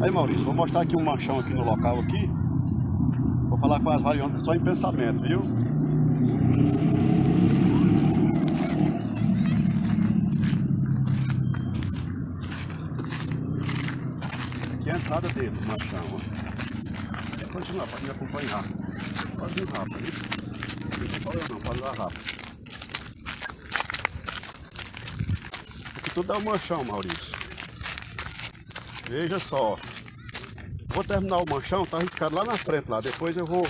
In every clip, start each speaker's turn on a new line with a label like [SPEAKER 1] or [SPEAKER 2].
[SPEAKER 1] Aí Maurício, vou mostrar aqui um manchão aqui no local aqui. Vou falar com as variantes só em pensamento, viu? Aqui é a entrada dele, do manchão, ó. Continua, pode me acompanhar. Pode ir rápido, viu? Não pode não, pode ir rápido. Aqui tudo é um manchão, Maurício. Veja só. Vou terminar o manchão, tá arriscado lá na frente lá. Depois eu vou.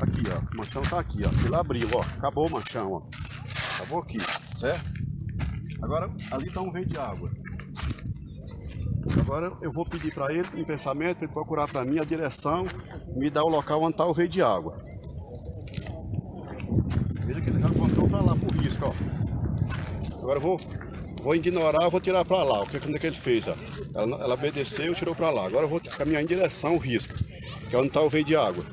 [SPEAKER 1] Aqui, ó. O manchão tá aqui, ó. Ele abriu, ó. Acabou o manchão, ó. Acabou aqui, certo? Agora ali tá um veio de água. Agora eu vou pedir para ele, em pensamento, ele procurar para mim a direção, me dar o local onde está o veio de água. Veja que ele já apontou para lá, por risco, ó. Agora eu vou, vou ignorar, vou tirar para lá. O que, que ele fez, ó. Ela, ela obedeceu e tirou para lá. Agora eu vou caminhar em direção ao risco, que é onde está o veio de água.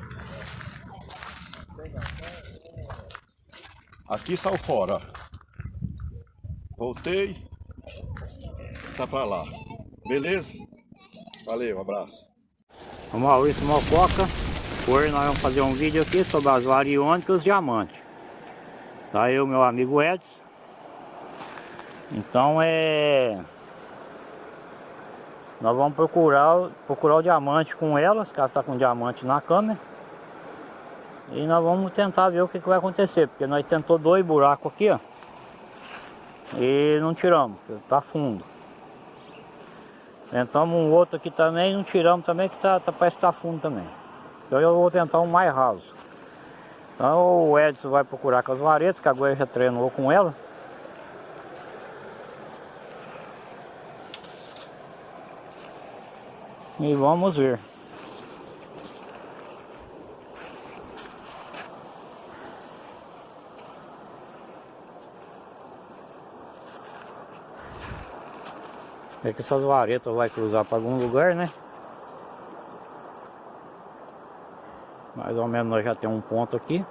[SPEAKER 1] Aqui saiu fora. Voltei, tá para lá. Beleza? Valeu, abraço.
[SPEAKER 2] O Maurício Mococa. Hoje nós vamos fazer um vídeo aqui sobre as variônicas diamantes. Tá o meu amigo Edson. Então é... Nós vamos procurar, procurar o diamante com elas, está com diamante na câmera. E nós vamos tentar ver o que, que vai acontecer, porque nós tentou dois buracos aqui, ó. E não tiramos, tá fundo. Tentamos um outro aqui também, não tiramos também, que tá, tá, parece que tá fundo também. Então eu vou tentar um mais raso. Então o Edson vai procurar com as varetas, que agora já treinou com elas. E vamos ver. É que essas varetas vai cruzar para algum lugar, né? Mais ou menos nós já temos um ponto aqui.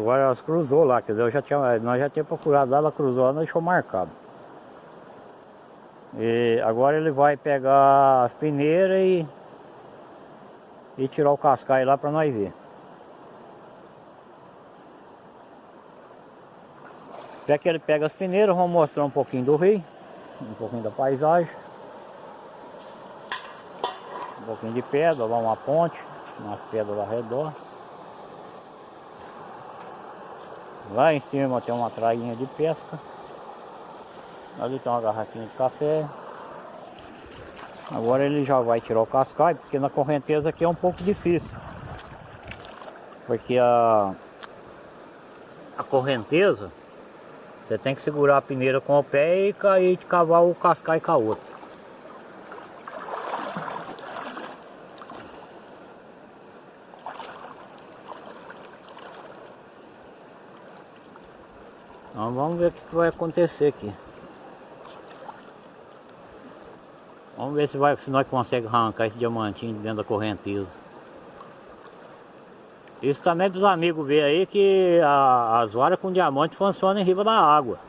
[SPEAKER 2] Agora elas cruzou lá, quer dizer, eu já tinha, nós já tínhamos procurado lá, ela cruzou lá, nós deixou marcado. E agora ele vai pegar as peneiras e e tirar o cascai lá para nós ver. Até que ele pega as peneiras, vamos mostrar um pouquinho do rio, um pouquinho da paisagem. Um pouquinho de pedra, lá uma ponte, umas pedras ao redor. Lá em cima tem uma trainha de pesca. Ali tem uma garrafinha de café. Agora ele já vai tirar o cascai, porque na correnteza aqui é um pouco difícil. Porque a, a correnteza, você tem que segurar a peneira com o pé e cair de cavar o cascai com a outra. Então vamos ver o que vai acontecer aqui. Vamos ver se, vai, se nós conseguimos arrancar esse diamantinho dentro da correnteza. Isso também é para os amigos ver aí que a, as varas com diamante funcionam em riba da água.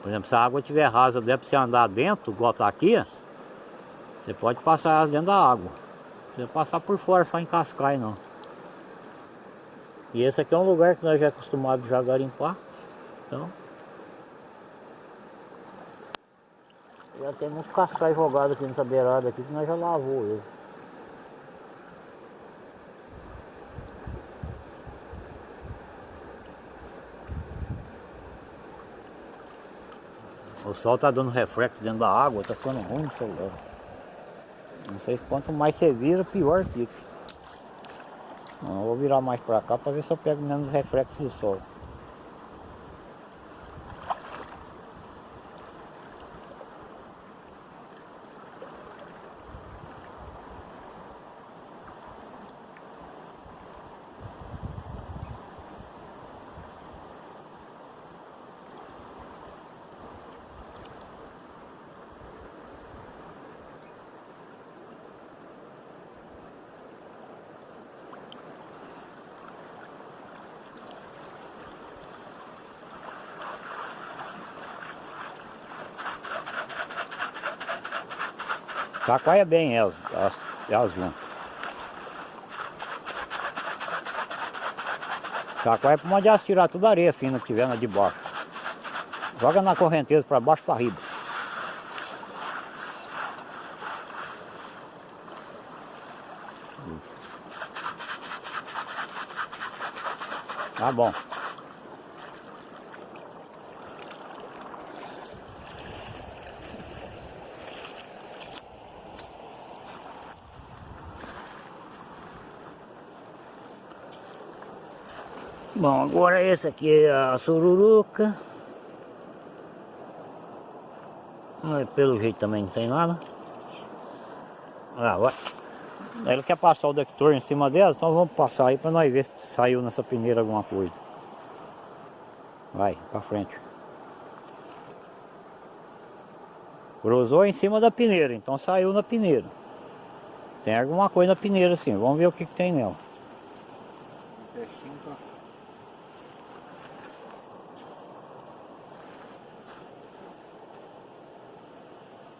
[SPEAKER 2] Por exemplo, se a água estiver rasa, para você andar dentro, igual tá aqui, você pode passar elas dentro da água. Não precisa passar por fora, só em cascai não. E esse aqui é um lugar que nós já acostumados a garimpar. Então, Já tem muitos cascais jogados aqui nessa beirada aqui que nós já lavou ele. O sol tá dando reflexo dentro da água, tá ficando ruim o celular. Não sei quanto mais você vira, pior fica. Não, eu vou virar mais pra cá pra ver se eu pego menos reflexo do sol. Chacoalha bem elas, elas, elas vão. Chacoalha para onde elas tirar toda a areia fina que tiver na de baixo. Joga na correnteza para baixo para riba. Tá bom. Bom, agora esse aqui é a sururuca. Pelo jeito também não tem nada. Ah, vai. Ele quer passar o detector em cima delas, então vamos passar aí para nós ver se saiu nessa peneira alguma coisa. Vai, pra frente. Cruzou em cima da peneira, então saiu na peneira. Tem alguma coisa na peneira sim, vamos ver o que, que tem nela.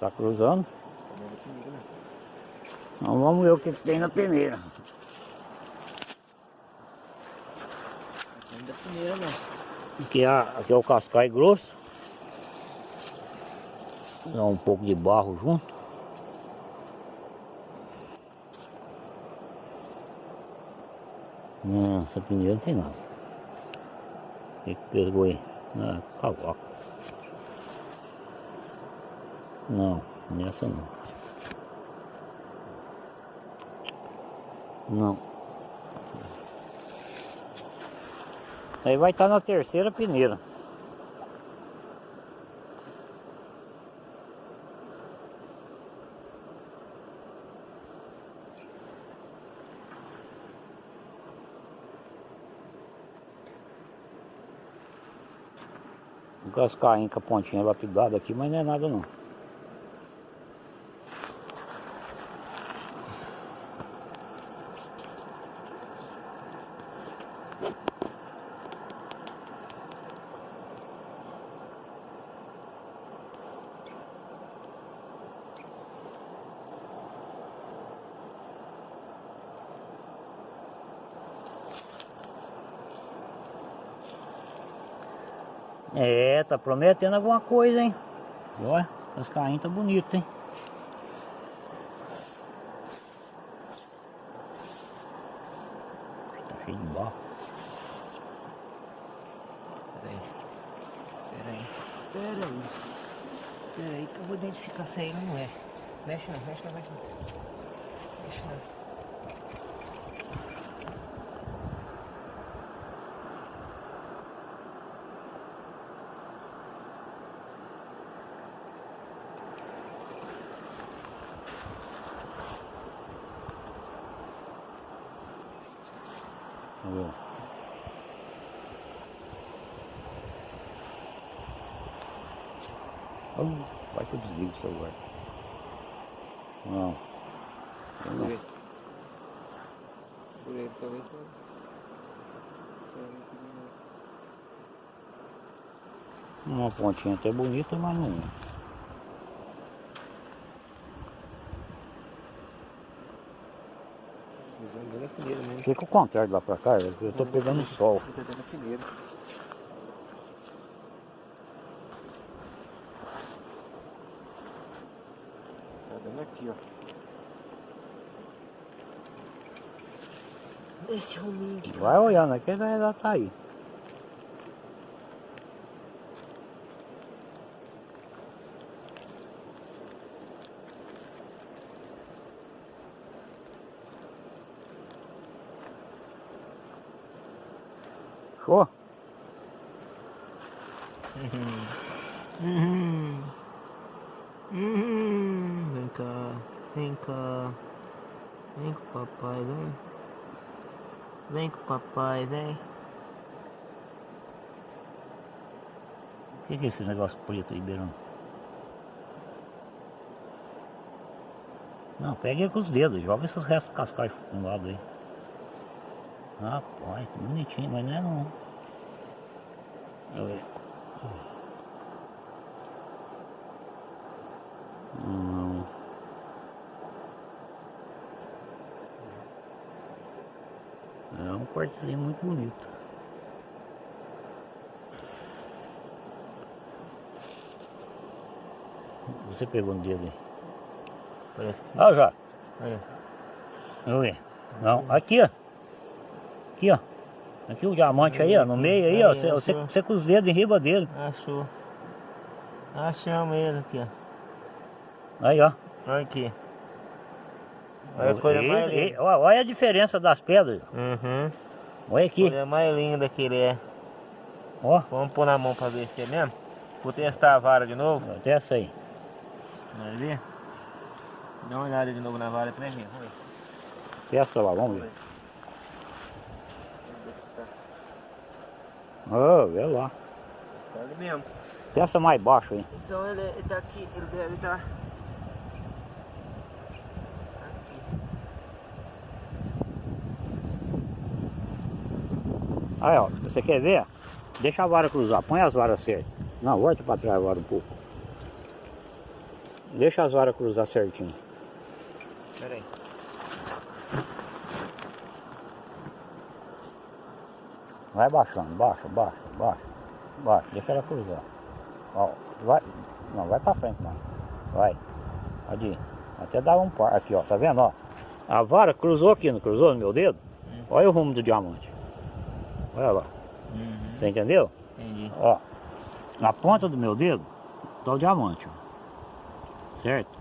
[SPEAKER 2] Tá cruzando? Então vamos ver o que, que tem na peneira.
[SPEAKER 3] Ainda peneira não.
[SPEAKER 2] Aqui é, aqui é o cascai grosso. Dá um pouco de barro junto. Não, essa peneira não tem nada. O que pegou aí? Ah, cavaco. Não, nessa não. Não. Aí vai estar na terceira peneira. Um cascainho com a pontinha lapidada aqui, mas não é nada não. É, tá prometendo alguma coisa, hein? Olha, os carrinhos tá bonito, hein? Tá cheio de barro.
[SPEAKER 3] Peraí. Peraí. Peraí. Peraí que eu vou identificar se aí não é. Mexe não, mexe não, mexe não. Mexe não.
[SPEAKER 2] Oh, vai que eu desligo o celular. Não. Eu não.
[SPEAKER 3] Peraí. Peraí, talvez.
[SPEAKER 2] Uma pontinha até bonita, mas não é. Fica o contrário lá pra cá, eu tô pegando sol.
[SPEAKER 3] Tô pegando a peneira. Tá dando aqui, ó. Esse rominho aqui.
[SPEAKER 2] Vai olhando aqui, ele já tá aí. Show?
[SPEAKER 3] Uhum. Uhum. Vem cá, vem cá. Vem com o papai, vem. Vem com o papai, vem.
[SPEAKER 2] O que, que é esse negócio preto aí, Beirão? Não, pega com os dedos, joga esses restos cascais no lado aí. Rapaz, que bonitinho, mas não é não. Deixa eu ver. Não. Um cortezinho muito bonito. Você pegou no dedo aí.
[SPEAKER 3] Parece que.
[SPEAKER 2] Ó, já.
[SPEAKER 3] Olha.
[SPEAKER 2] Vamos ver. Não, aqui, ó. Aqui, ó. Aqui o diamante aí, ó, no meio aí, ó.
[SPEAKER 3] Aí,
[SPEAKER 2] Você, você, você com os dedos em riba dele.
[SPEAKER 3] Achou. Achamos ele aqui, ó.
[SPEAKER 2] Aí, ó.
[SPEAKER 3] Olha aqui. Olha a coisa mais
[SPEAKER 2] Esse-
[SPEAKER 3] linda.
[SPEAKER 2] ó, olha a diferença das pedras.
[SPEAKER 3] Uhum.
[SPEAKER 2] Olha aqui.
[SPEAKER 3] Coisa mais linda que ele é.
[SPEAKER 2] Ó,
[SPEAKER 3] Vamos pôr na mão pra ver se é mesmo. Vou testar a vara de novo.
[SPEAKER 2] até essa aí.
[SPEAKER 3] Vai ver? Dá uma olhada de novo na vara. Vamos ver.
[SPEAKER 2] Testa lá, vamos ver. Ó, vê lá.
[SPEAKER 3] Tá ali mesmo.
[SPEAKER 2] Testa mais baixo aí.
[SPEAKER 3] Então ele, ele tá aqui, ele deve estar.
[SPEAKER 2] Aí, ó, você quer ver? Deixa a vara cruzar, põe as varas certas. Não, volta pra trás agora um pouco. Deixa as varas cruzar certinho.
[SPEAKER 3] Pera aí.
[SPEAKER 2] Vai baixando, baixa, baixa, baixa, baixa, deixa ela cruzar. Ó, vai, não, vai pra frente não. Vai, pode ir. Até dar um par, aqui ó, tá vendo ó? A vara cruzou aqui, não cruzou no meu dedo? Olha o rumo do diamante. Olha lá,
[SPEAKER 3] Uhum.
[SPEAKER 2] você entendeu?
[SPEAKER 3] Entendi.
[SPEAKER 2] Ó, na ponta do meu dedo tá o diamante, ó. Certo?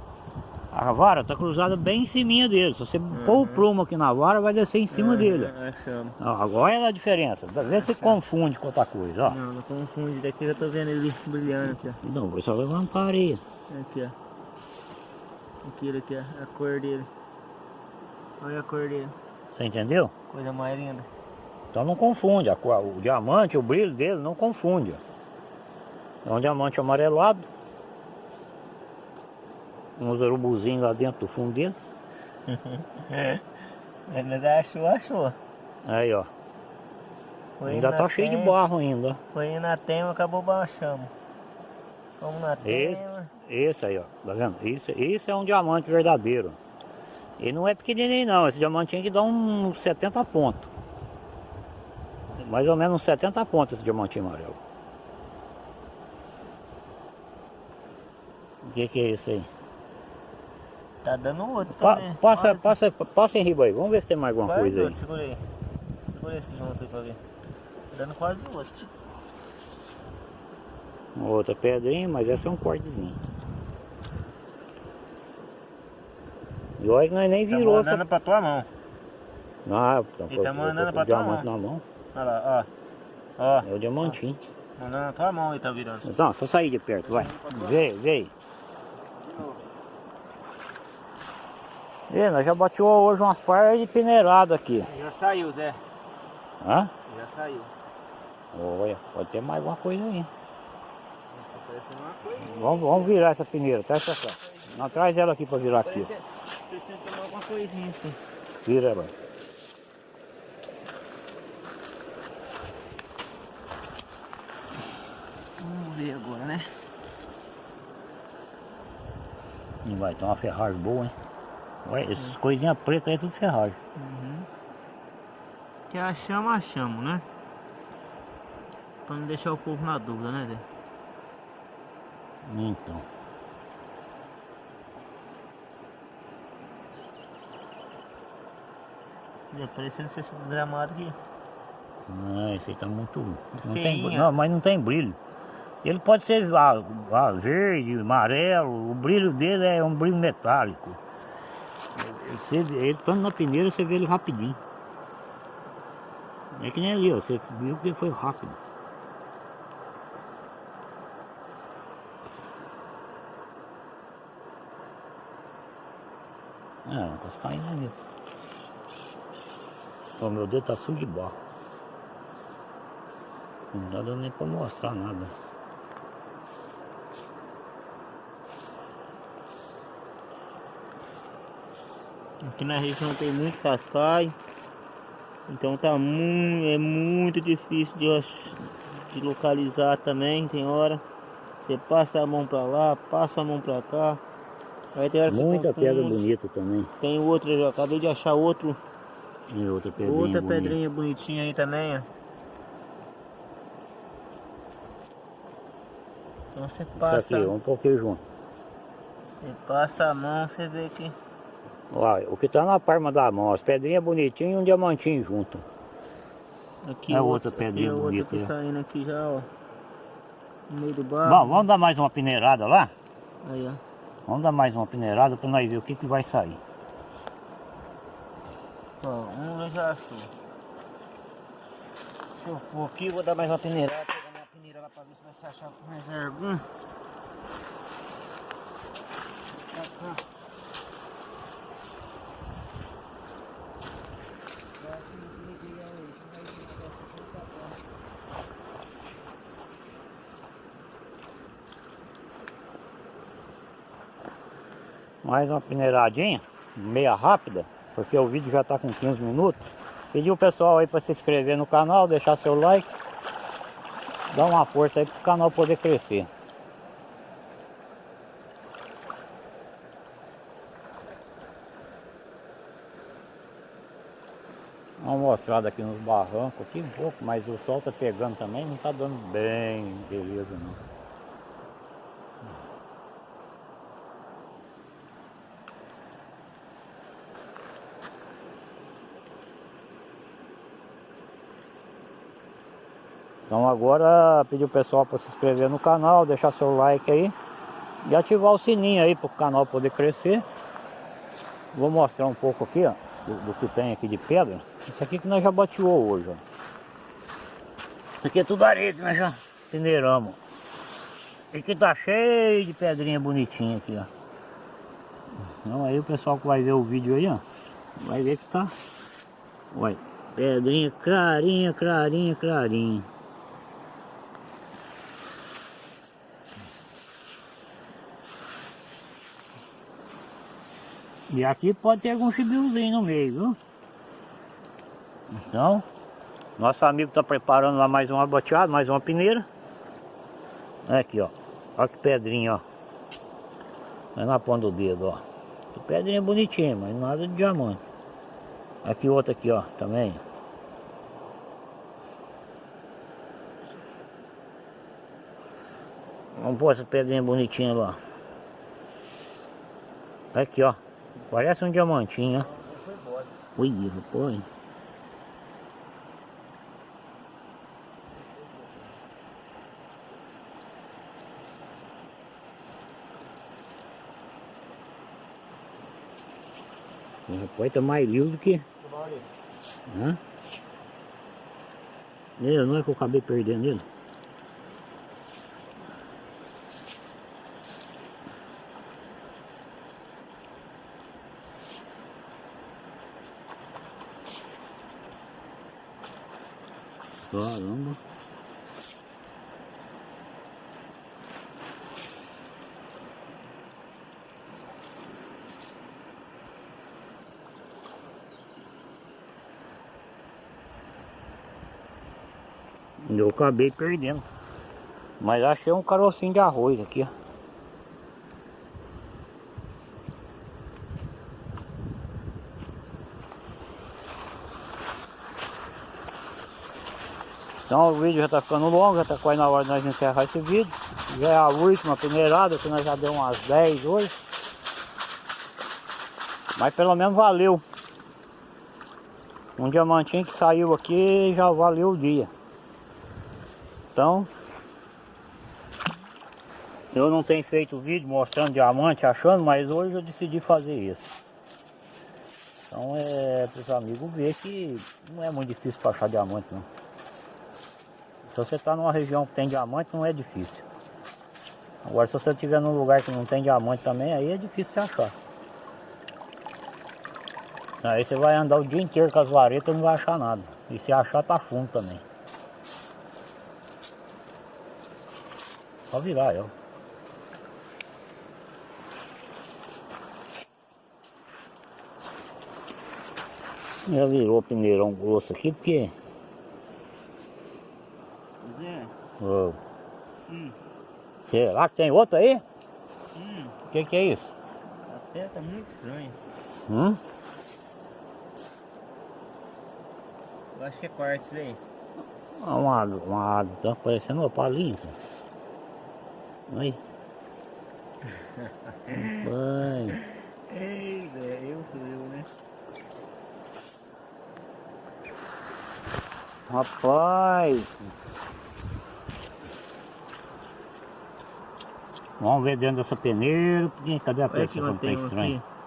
[SPEAKER 2] A vara tá cruzada bem em cima dele. Se você pôr o prumo aqui na vara, vai descer em cima dele.
[SPEAKER 3] Uhum, Achamos.
[SPEAKER 2] Ó, agora olha a diferença. Vê se confunde com outra coisa, ó.
[SPEAKER 3] Não, não confunde. Daqui eu tô vendo ele brilhando aqui, ó.
[SPEAKER 2] Não, vou só levantar aí.
[SPEAKER 3] Aqui, ó. Aquilo aqui, ó. A cor dele. Olha a cor dele.
[SPEAKER 2] Você entendeu?
[SPEAKER 3] Coisa mais linda.
[SPEAKER 2] Então não confunde. O diamante, o brilho dele não confunde. É um diamante amarelado. Uns urubuzinhos lá dentro do fundo dele.
[SPEAKER 3] Mas achou, achou.
[SPEAKER 2] Aí, ó.
[SPEAKER 3] Foi
[SPEAKER 2] ainda tá cheio de barro ainda.
[SPEAKER 3] Foi na tema, acabou baixando. Vamos na
[SPEAKER 2] Esse,
[SPEAKER 3] tema.
[SPEAKER 2] esse aí, ó. Tá vendo? Isso, isso é um diamante verdadeiro. Ele não é pequenininho não. Esse diamantinho que dá uns 70 pontos. Mais ou menos uns 70 pontos esse diamantinho amarelo. O que que é isso aí?
[SPEAKER 3] Tá dando outro
[SPEAKER 2] Pa-
[SPEAKER 3] também.
[SPEAKER 2] passa,
[SPEAKER 3] Olha,
[SPEAKER 2] passa, passa em riba aí. Vamos ver se tem mais alguma
[SPEAKER 3] quase
[SPEAKER 2] coisa aí.
[SPEAKER 3] outro, Segura aí. Segura esse junto aí pra ver. Tá dando quase outro.
[SPEAKER 2] Uma outra pedrinha, mas essa é um cortezinho. E olha que nós nem
[SPEAKER 3] Tá
[SPEAKER 2] virou
[SPEAKER 3] mandando pra tua mão.
[SPEAKER 2] Não, tá,
[SPEAKER 3] Ele tá
[SPEAKER 2] eu-
[SPEAKER 3] mandando pra tua mão.
[SPEAKER 2] na mão.
[SPEAKER 3] Olha lá, ó. Ó,
[SPEAKER 2] É o diamantinho.
[SPEAKER 3] mandando na tua mão e tá virando.
[SPEAKER 2] Então, só sair de perto, vai. Vê, vê. E nós já bateu hoje umas partes de peneirado aqui.
[SPEAKER 3] Já saiu, Zé.
[SPEAKER 2] Hã?
[SPEAKER 3] Já saiu.
[SPEAKER 2] Olha, pode ter mais alguma coisa aí.
[SPEAKER 3] Tá.
[SPEAKER 2] Vamos, vamos virar essa peneira, traz pra cá. Não, traz ela aqui pra virar aqui.
[SPEAKER 3] parecendo tomar alguma coisinha assim.
[SPEAKER 2] Vira ela.
[SPEAKER 3] Vamos ver agora, né?
[SPEAKER 2] E vai ter uma ferragem boa, hein? Olha, essas coisinhas pretas aí é tudo ferragem.
[SPEAKER 3] Que achamos, achamos, né? Pra não deixar o povo na dúvida, né, Zé?
[SPEAKER 2] Então.
[SPEAKER 3] Tá parecendo ser esse desgramado aqui.
[SPEAKER 2] Ah, esse aí tá muito. Não tem, não, mas não tem brilho. Ele pode ser verde, amarelo, o brilho dele é um brilho metálico. Você, ele estando na peneira, você vê ele rapidinho. É que nem ali, ó, você viu que foi rápido. Ah, não posso caindo ali. Ó, meu dedo tá sujo de barro. Não tá dando nem pra mostrar nada.
[SPEAKER 3] Aqui na região tem muito cascaio. Então tá muito, é muito difícil de, de localizar também, tem hora. Você passa a mão pra lá, passa a mão pra cá. Aí tem hora
[SPEAKER 2] Muita pedra bonita também.
[SPEAKER 3] Tem outro, eu acabei de achar outro
[SPEAKER 2] E outra pedrinha
[SPEAKER 3] Outra
[SPEAKER 2] bonita.
[SPEAKER 3] pedrinha bonitinha aí também, ó. Então você
[SPEAKER 2] Tá
[SPEAKER 3] passa,
[SPEAKER 2] aqui, um pouquinho junto.
[SPEAKER 3] você passa a mão, você vê que
[SPEAKER 2] Olha, o que tá na palma da mão, as pedrinhas bonitinhas e um diamantinho junto.
[SPEAKER 3] aqui
[SPEAKER 2] É outra
[SPEAKER 3] outro-
[SPEAKER 2] pedrinha
[SPEAKER 3] aqui é outra
[SPEAKER 2] bonita,
[SPEAKER 3] que
[SPEAKER 2] né?
[SPEAKER 3] saindo aqui já, ó. No meio do barro.
[SPEAKER 2] Bom, vamos dar mais uma peneirada lá?
[SPEAKER 3] Aí, ó.
[SPEAKER 2] Vamos dar mais uma peneirada pra nós ver o que, que vai sair.
[SPEAKER 3] Ó, um já achou. Deixa eu pôr aqui, vou dar mais uma peneirada, pegar minha peneira lá pra ver se vai se achar mais algum. Cá. Eu acho que esse material aí, esse vai ser um negócio que tá bom.
[SPEAKER 2] Mais uma peneiradinha, meia rápida, porque o vídeo já está com 15 minutos. Pedir o pessoal aí para se inscrever no canal, deixar seu like, dar uma força aí para o canal poder crescer. Dá uma mostrada aqui nos barrancos aqui um pouco, mas o sol tá pegando também, não tá dando bem beleza não. Então agora pedir o pessoal para se inscrever no canal, deixar seu like aí e ativar o sininho aí para o canal poder crescer. Vou mostrar um pouco aqui ó, do, do que tem aqui de pedra. Isso aqui que nós já bateou hoje. Ó. Isso aqui é tudo areia que nós já peneiramos. Esse aqui tá cheio de pedrinha bonitinha aqui, ó. Então aí o pessoal que vai ver o vídeo aí, ó, vai ver que tá. Olha, pedrinha clarinha, clarinha, clarinha. E aqui pode ter algum chibiuzinho no meio, viu? Então, nosso amigo está preparando lá mais uma boteada, mais uma peneira. Aqui, ó. Olha que pedrinha, ó. Vai na ponta do dedo, ó. Que pedrinha bonitinha, mas nada de diamante. Aqui outra aqui, ó, também. Vamos pôr essa pedrinha bonitinha lá. Aqui, ó. Parece um diamantinho, ó. Ui, rapaz. Rapaz, tá mais liso do que... Hã? Ele, não é que eu acabei perdendo ele? Caramba. Eu acabei perdendo. Mas achei um carocinho de arroz aqui, ó. Então o vídeo já está ficando longo, já está quase na hora de nós encerrar esse vídeo. Já é a última peneirada, que nós já deu umas 10 hoje. Mas pelo menos valeu. Um diamantinho que saiu aqui já valeu o dia. Então, eu não tenho feito vídeo mostrando diamante, achando, mas hoje eu decidi fazer isso. Então é para os amigos ver que não é muito difícil para achar diamante não. Se você está numa região que tem diamante, não é difícil. Agora, se você estiver num lugar que não tem diamante também, aí é difícil você achar. Aí você vai andar o dia inteiro com as varetas e não vai achar nada. E se achar, tá fundo também. Só virar, ó. Já virou peneirão grosso aqui, porque... Ô,
[SPEAKER 3] hum,
[SPEAKER 2] será que tem outro aí?
[SPEAKER 3] hum,
[SPEAKER 2] O que, que é isso?
[SPEAKER 3] a pé tá muito estranho.
[SPEAKER 2] Hum?
[SPEAKER 3] Eu acho que é quartzo daí.
[SPEAKER 2] Ah, Uma, uma, tá parecendo uma palinha. cara. Aí. Vai.
[SPEAKER 3] Ei, velho, eu sou eu, né?
[SPEAKER 2] Rapaz. Vamos ver dentro dessa peneira. porque Cadê a
[SPEAKER 3] onde
[SPEAKER 2] quando tá
[SPEAKER 3] tem
[SPEAKER 2] estranho?
[SPEAKER 3] aqui.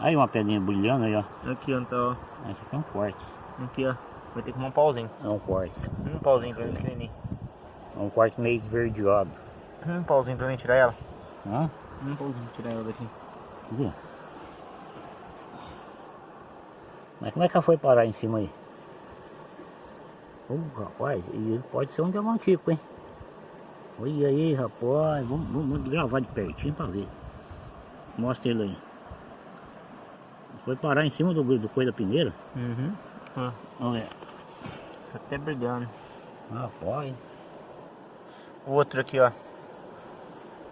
[SPEAKER 2] Aí uma pedrinha brilhando aí, ó.
[SPEAKER 3] Aqui onde tá, ó.
[SPEAKER 2] Esse aqui é um quartzo.
[SPEAKER 3] Aqui, ó. Vai ter que um pauzinho.
[SPEAKER 2] É um quartzo.
[SPEAKER 3] Um pauzinho pra mim, pequenininho.
[SPEAKER 2] É um quartzo meio esverdeado.
[SPEAKER 3] Um pauzinho pra mim tirar ela.
[SPEAKER 2] Hã?
[SPEAKER 3] Um pauzinho pra tirar ela daqui.
[SPEAKER 2] Cadê? Mas como é que ela foi parar em cima aí? Ô rapaz, e ele pode ser um diamantico, hein? Olha aí, rapaz. Vamos, vamos- gravar de pertinho pra ver. Mostra ele aí. Foi parar em cima do, do coisa da peneira?
[SPEAKER 3] Uhum.
[SPEAKER 2] Vamos ver.
[SPEAKER 3] tá até brilhando.
[SPEAKER 2] Rapaz.
[SPEAKER 3] O outro aqui, ó.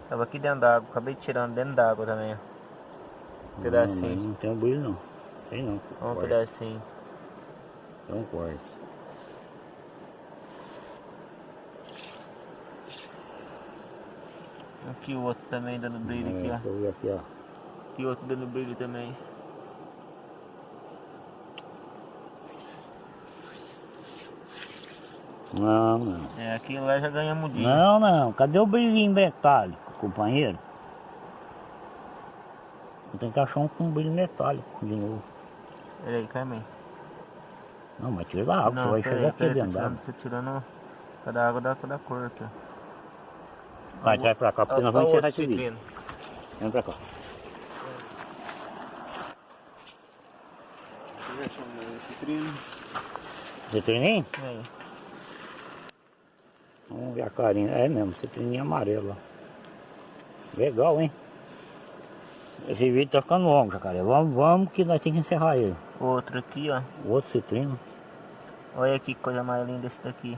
[SPEAKER 3] Tava aqui dentro d'água. Acabei tirando dentro d'água também, ó. Um
[SPEAKER 2] Não,
[SPEAKER 3] pedacinho.
[SPEAKER 2] mas não tem um brilho não. Tem não.
[SPEAKER 3] Um pedacinho.
[SPEAKER 2] É um quartzo.
[SPEAKER 3] Aqui o outro também dando brilho
[SPEAKER 2] É,
[SPEAKER 3] aqui, ó.
[SPEAKER 2] aqui, ó.
[SPEAKER 3] Aqui o outro dando brilho também.
[SPEAKER 2] Não, não.
[SPEAKER 3] É, aqui lá já ganhamos dia.
[SPEAKER 2] Não, não. Cadê o brilhinho metálico, companheiro? Eu tenho que achar um com brilho metálico de novo.
[SPEAKER 3] Olha aí, Carmen.
[SPEAKER 2] Não, mas tira da água, você vai chegar aqui dentro da água.
[SPEAKER 3] Tô tirando cada água da, da cor aqui, ó.
[SPEAKER 2] Vai, traz pra cá, porque nós vamos encerrar esse vídeo.
[SPEAKER 3] citrino.
[SPEAKER 2] Vem pra cá.
[SPEAKER 3] Citrino.
[SPEAKER 2] Citrininho?
[SPEAKER 3] Aí.
[SPEAKER 2] Vamos ver a carinha. É mesmo, citrininho amarelo. Legal, hein? Esse vídeo tá ficando longo, jacaré. Vamos, vamos que nós temos que encerrar ele.
[SPEAKER 3] Outro aqui, ó.
[SPEAKER 2] Outro citrino.
[SPEAKER 3] Olha aqui que coisa mais linda esse daqui.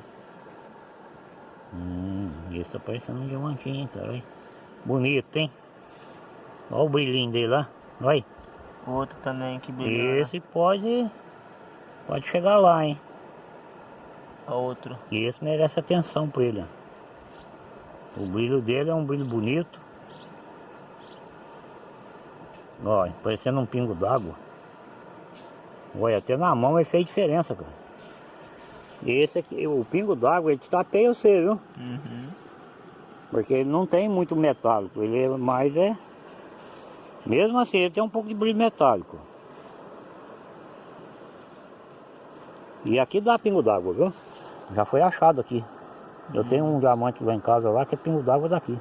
[SPEAKER 2] Hum, esse tá parecendo um diamantinho, hein, cara. Olha. Bonito, hein? Olha o brilhinho dele lá. Vai.
[SPEAKER 3] Outro também que brilha.
[SPEAKER 2] Esse pode. Pode chegar lá, hein?
[SPEAKER 3] Outro.
[SPEAKER 2] Esse merece atenção pra ele. ó. O brilho dele é um brilho bonito. Olha, parecendo um pingo d'água. Olha, até na mão ele fez diferença, cara. Esse aqui, o pingo d'água, ele tapeia você, viu?
[SPEAKER 3] Uhum.
[SPEAKER 2] Porque ele não tem muito metálico, ele é mais é. Mesmo assim, ele tem um pouco de brilho metálico. E aqui dá pingo d'água, viu? Já foi achado aqui. Eu tenho um diamante lá em casa lá que é pingo d'água daqui.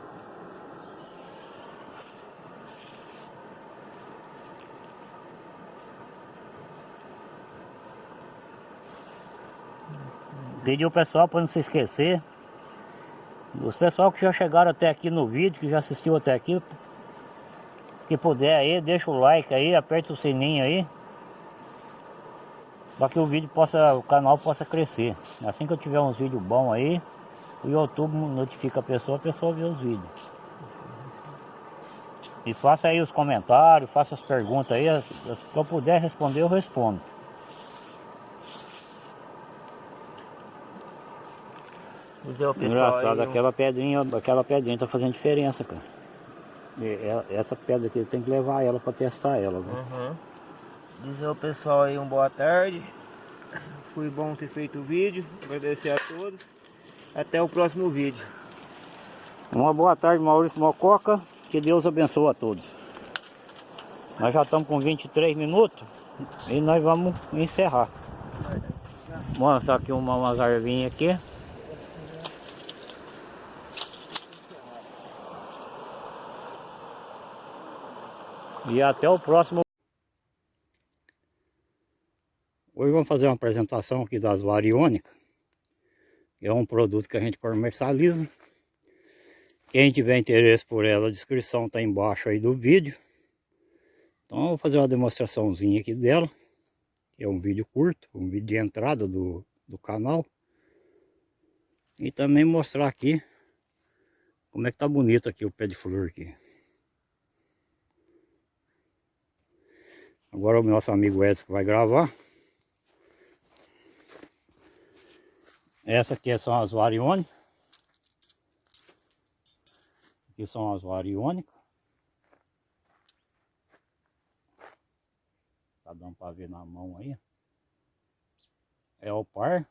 [SPEAKER 2] Pedi o pessoal para não se esquecer os pessoal que já chegaram até aqui no vídeo, que já assistiu até aqui, que puder aí, deixa o like aí, aperta o sininho aí. Para que o vídeo possa, o canal possa crescer. Assim que eu tiver uns vídeos bons aí, o YouTube notifica a pessoa, a pessoa vê os vídeos. E faça aí os comentários, faça as perguntas aí, que eu puder responder, eu respondo.
[SPEAKER 3] Dizer ao pessoal
[SPEAKER 2] Engraçado,
[SPEAKER 3] aí,
[SPEAKER 2] aquela pedrinha, aquela pedrinha tá fazendo diferença, cara. E é- Essa pedra aqui tem que levar ela para testar ela. Viu?
[SPEAKER 3] Uhum. Dizer ao pessoal aí um boa tarde. Foi bom ter feito o vídeo. Agradecer a todos. Até o próximo vídeo.
[SPEAKER 2] Uma boa tarde, Maurício Mococa. Que Deus abençoe a todos. Nós já estamos com 23 minutos e nós vamos encerrar. Vou lançar aqui uma, umas arvinhas aqui. E até o próximo. Hoje vamos fazer uma apresentação aqui das variônicas. É um produto que a gente comercializa. Quem tiver interesse por ela, a descrição está embaixo aí do vídeo. Então eu vou fazer uma demonstraçãozinha aqui dela. É um vídeo curto, um vídeo de entrada do, do canal. E também mostrar aqui como é que tá bonito aqui o pé de flor aqui. Agora o nosso amigo Edson vai gravar. Essa aqui são as variônicas. Aqui são as variônicas. Tá dando para ver na mão aí. É o par.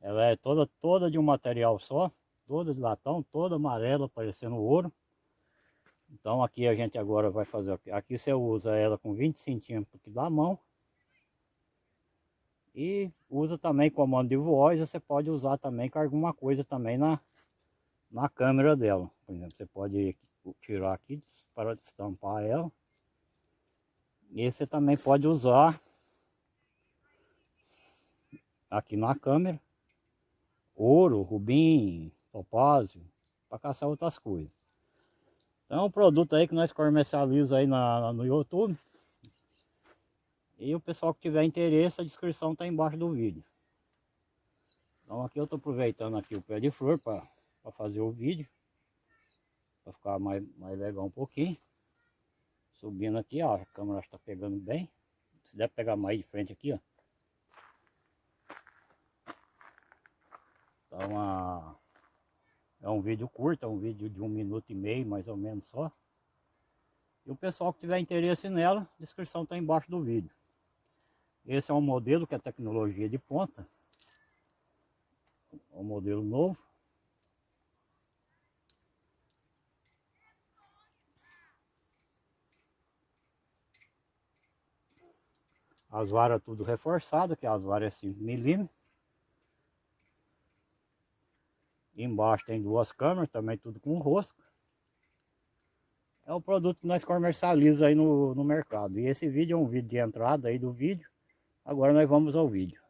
[SPEAKER 2] Ela é toda, toda de um material só. Toda de latão, toda amarela, parecendo ouro. Então aqui a gente agora vai fazer, aqui você usa ela com 20 centímetros da mão. E usa também comando de voz, você pode usar também com alguma coisa também na, na câmera dela. Por exemplo, você pode tirar aqui para estampar ela. E você também pode usar aqui na câmera ouro, rubim, topázio, para caçar outras coisas. É um produto aí que nós comercializamos aí na, no YouTube. E o pessoal que tiver interesse, a descrição está embaixo do vídeo. Então aqui eu estou aproveitando aqui o pé de flor para fazer o vídeo. Para ficar mais, mais legal um pouquinho. Subindo aqui, ó, a câmera está pegando bem. Se der pegar mais de frente aqui, ó. Então, a... é um vídeo curto, é um vídeo de um minuto e meio, mais ou menos só. E o pessoal que tiver interesse nela, a descrição está embaixo do vídeo. Esse é um modelo que é tecnologia de ponta. É um modelo novo. As varas tudo reforçadas, que as varas é 5 milímetros. Embaixo tem duas câmeras, também tudo com rosca. É o produto que nós comercializamos aí no, no mercado. E esse vídeo é um vídeo de entrada aí do vídeo. Agora nós vamos ao vídeo.